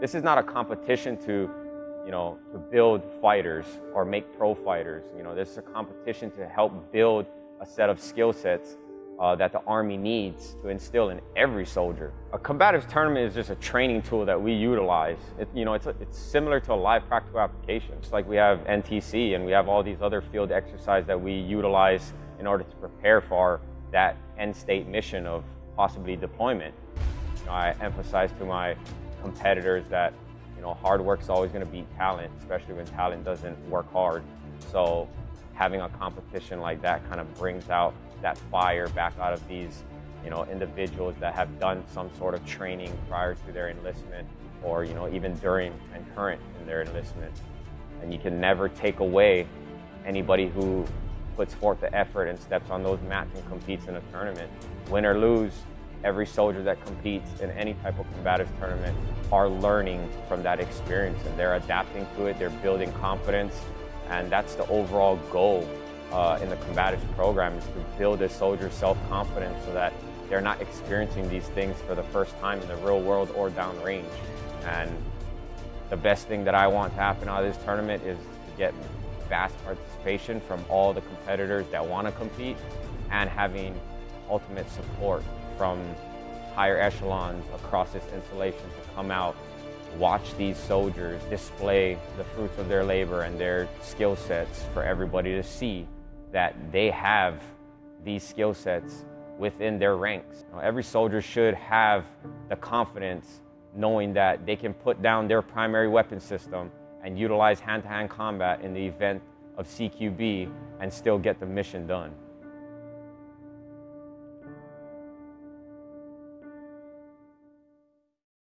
This is not a competition to, you know, to build fighters or make pro fighters. You know, this is a competition to help build a set of skill sets uh, that the Army needs to instill in every soldier. A combatives tournament is just a training tool that we utilize. It, you know, it's, a, it's similar to a live practical application. It's like we have NTC and we have all these other field exercises that we utilize in order to prepare for that end state mission of possibly deployment. You know, I emphasize to my competitors that you know hard work is always going to beat talent, especially when talent doesn't work hard. So having a competition like that kind of brings out that fire back out of these you know individuals that have done some sort of training prior to their enlistment or you know even during and current in their enlistment and you can never take away anybody who puts forth the effort and steps on those mats and competes in a tournament win or lose every soldier that competes in any type of combative tournament are learning from that experience and they're adapting to it they're building confidence and that's the overall goal uh, in the combatives program is to build a soldier's self-confidence so that they're not experiencing these things for the first time in the real world or downrange. And the best thing that I want to happen out of this tournament is to get vast participation from all the competitors that want to compete and having ultimate support from higher echelons across this installation to come out, watch these soldiers display the fruits of their labor and their skill sets for everybody to see that they have these skill sets within their ranks. Know, every soldier should have the confidence knowing that they can put down their primary weapon system and utilize hand-to-hand -hand combat in the event of CQB and still get the mission done.